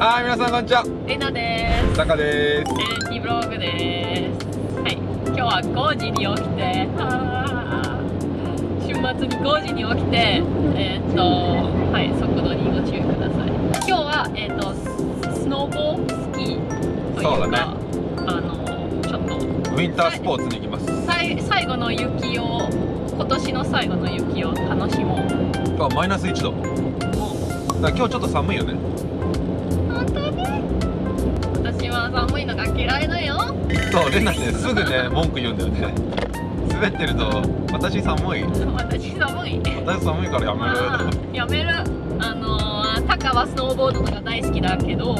はい皆さんこんにちは。レナです。坂です。テレティブログです。はい、今日は5時に起きて、あー。週末に5時に起きて、えーっと、はい、速度にご注意ください。今日は、えーっと、スノーボースキーというか、そうだね。あの、ちょっと、ウィンタースポーツに行きます。さい最後の雪を、今年の最後の雪を楽しもう。今日はマイナス1度。今日ちょっと寒いよねそうレナねす。ぐね文句言うんだよね。滑ってると私寒い。私寒い。私寒いからやめまあるやめる。あのータカはスノーボードとか大好きだけど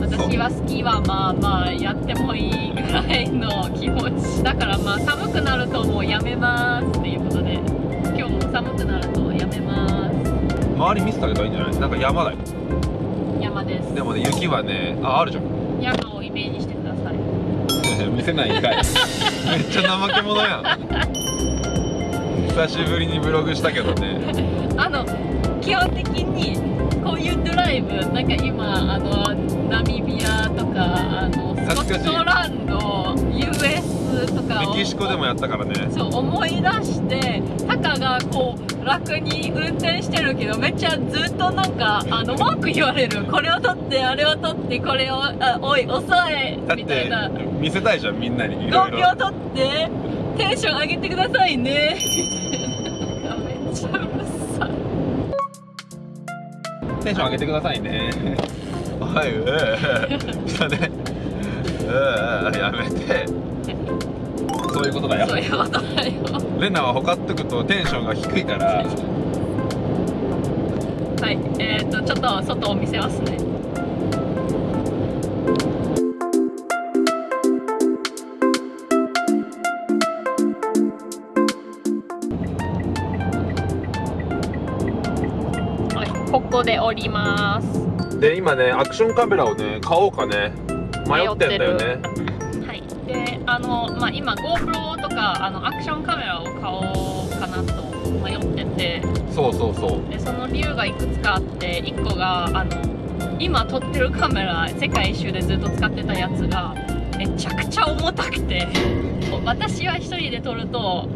私はスキーはまあまあやってもいいぐらいの気持ちだからまあ寒くなるともうやめますっていうことで今日も寒くなるとやめます。周り見せてあげたらいいんじゃない？なんか山だよ。山です。でもね雪はねああるじゃん。山をイメージしてください 見せないんかい。めっちゃ怠け者やん。久しぶりにブログしたけどね。あの基本的にこういうドライブなんか今あのナミビアとかあの懐かしいットランド US とかメをキシコでもやったからね。そう思い出してタカがこう楽に運転してるけどめっちゃずっとなんかあの文句言われるこれを取ってあれを取ってこれをあおい遅いだってみたいな。見せたいじゃんみんなにいろい5ろ秒取ってテンション上げてくださいね。めっちゃうるさい。テンション上げてくださいね。はいうーしたねうーやめて。そういうことだよ。そういうことだよ。レナはほかっとくとテンションが低いから。はいえっ、ー、とちょっと外を見せますね。はいここで降ります。で今ねアクションカメラをね買おうかね迷ってんだよね。はい。であのまあ今 GoPro とかあのアクションカメラを買おうかなと迷ってて。そうそうそう。でその理由がいくつかあって1個があの今撮ってるカメラ世界一周でずっと使ってたやつがめちゃくちゃ重たくて。私は一人で撮ると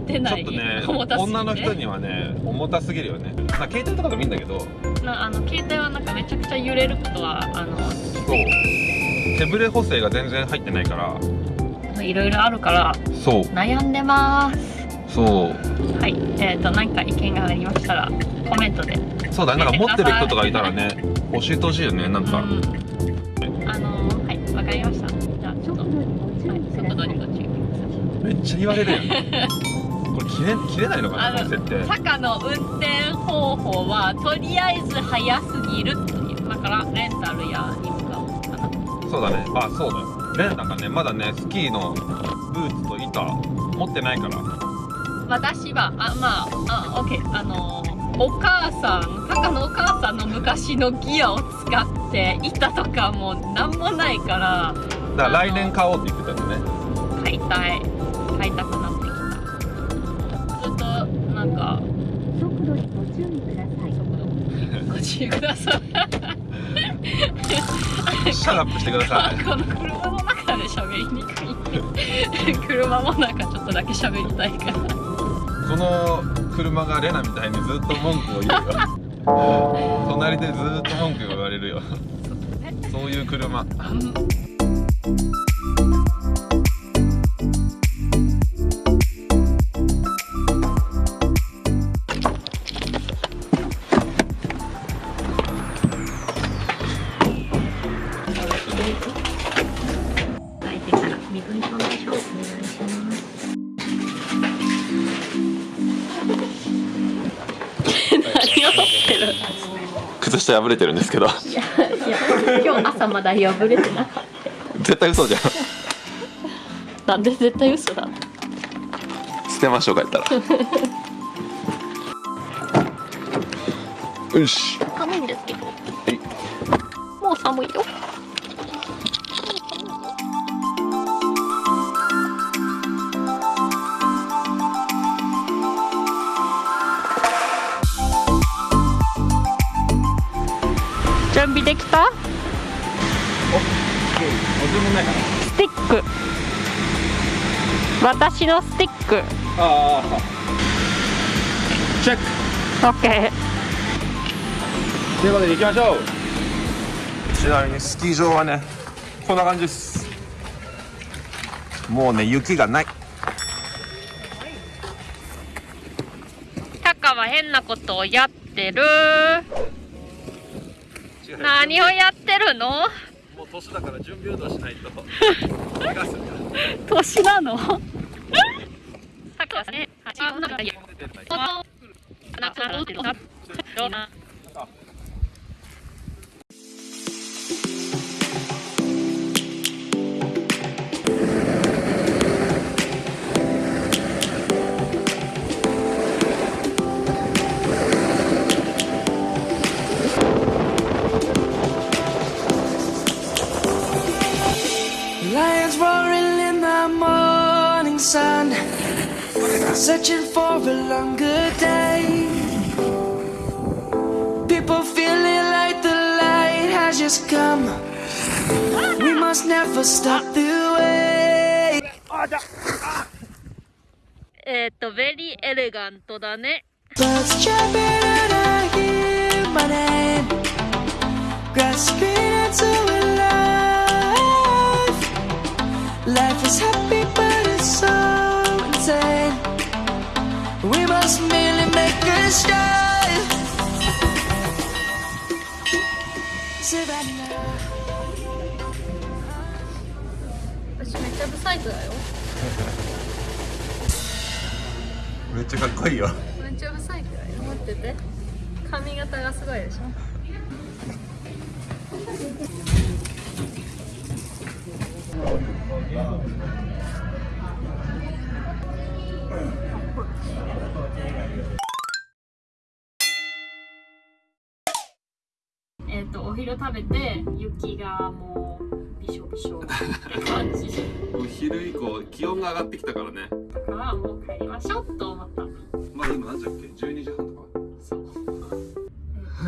持てちないょっとね重たす女の人にはね重たすぎるよね。まあ携帯とかでもいいんだけど。なあの携帯はなんかめちゃくちゃ揺れることはあのそう。手ブレ補正が全然入ってないから。いろいろあるからそう。悩んでます。そう。はい。えっ、ー、と何か意見がありましたらコメントで。そうだねなんか持ってる人とかいたらね教えてほしいよねなんか、うん。あのはいわかりました。じゃあちょっと、はい、速度にご注意ください。めっちゃ言われるやん。こ れ切れ切れないのかなあのこの設定。坂の運転方法はとりあえず速すぎるという。だからレンタルやに向かおうかなそうだね。あそうだよ。レンなんかねまだねスキーのブーツと板持ってないから。私はあまああオッケーあのお母さん坂のお母さんの昔のギアを使って板とかもなんもないから。だから来年買おうって言ってたんだね。買いたい。買いたく注意ください。ご注意ください。 shut up してください。この車の中で喋りにくい車もなんかちょっとだけ喋りたいから。この車がレナみたいにずっと文句を言うよ。隣でずっと文句言われるよ。そういう車 靴下破れてるんですけど。いや今日朝まだ破れてなかっ絶対嘘じゃん。たなんで絶対嘘だ？捨てましょうかやったら。よし。寒いんですけどはい。もう寒いよ準備できた？お注文ないかなスティック。私のスティック。ああチェック。OK ということで行きましょう。ちなみにスキー場はねこんな感じです。もうね雪がない。タカは変なことをやってる何をやってるの？もう年だから準備運動しないと。年なの？タカはねあなんかいい searching for a longer day. People feeling like the light has just come. We must never stop the way. えっとベリーエレガントだね Birds chirping and I hear my name, grasping into a life. Life is happy, but it's so insane. We must merely make a start. Savannah. 私めっちゃブサイクだよ。めっちゃかっこいいよ。めっちゃブサイクだよ。待ってて。髪型がすごいでしょ えっ、とお昼食べて雪がもうびしょびしょって感じお昼以降気温が上がってきたからね。だからもう帰りましょうと思った。まあ今何時だっけ？12時半とか。そう。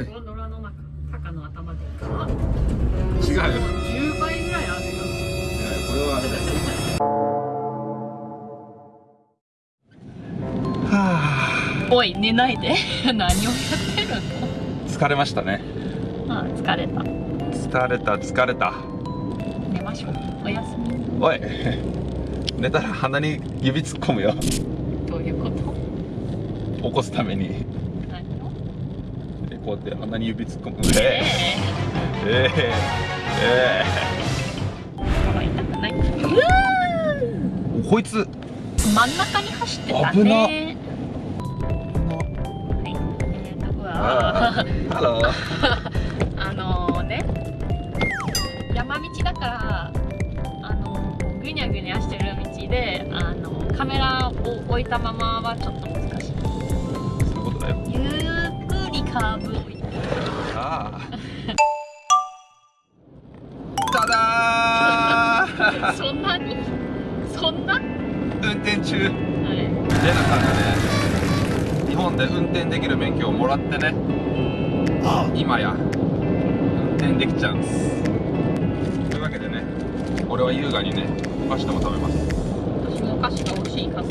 えー、ゴンドラの中、タカの頭でか。違うよ。10倍ぐらいあるよ。これはあれだよ。はおい、寝ないで。何をやってるあ疲れましたねの。あ、疲れた。疲れた疲れた寝ましょう。おやすみ。おい 寝たら鼻に指突っ込むよどういうこと？起こすために何を。でこうやって鼻に指突っ込むえええええ心痛くない？えこいつ真ん中に走ってた危なあのね山道だからあのぐにゃぐにゃしてる道であのカメラを置いたままはちょっと難しい。そういうことだよ。ゆっくりカーブをああ。ただー。そんなに？そんな？は運転中。レい。ナさんがね日本で運転できる免許をもらってね。今や。運転できちゃうんです。というわけでね俺は優雅にねお菓子でも食べます。私もお菓子が欲しいかも。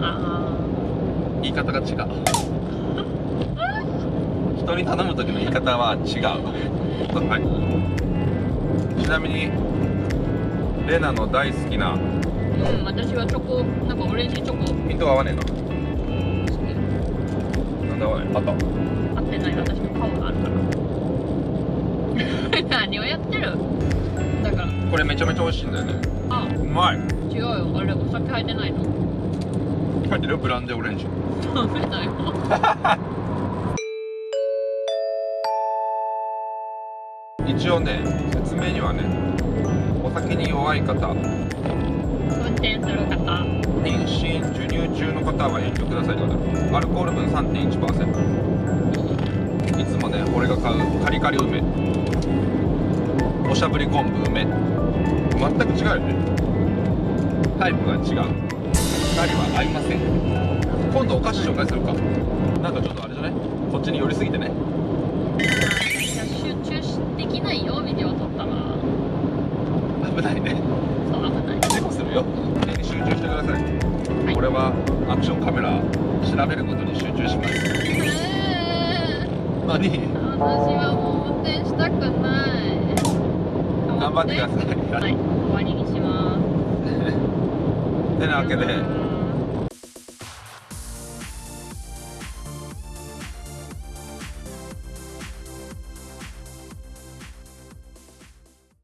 あ言い方が違う。人に頼む時の言い方は違う。はい。ちなみにレナの大好きなーうん私はチョコなんかオレンジチョコ。好ピントが合わねえの。きなんだおいあった。合ってない私の顔があるから何をやってる？だから。これめちゃめちゃ美味しいんだよね。あ。うまい。違うよ。あれお酒入ってないの。入ってるよ。ブランデーオレンジ。ダメだよ。一応ね説明にはねお酒に弱い方。運転する方妊娠授乳中の方は遠慮くださいとだアルコール分3.1%いつもね俺が買うカリカリ梅。おしゃぶり昆布梅。全く違うよね。タイプが違う。2人は合いません。今度お菓子紹介するか。なんかちょっとあれじゃない？こっちに寄りすぎてね。集中しできないよビデオ撮ったら。危ないね。そう危ない。事故するよ集中してください、はい俺はアクションカメラ調べることに集中します。えー何私はもう運転したくない。頑張ってください。はい。終わりにします。てなわけで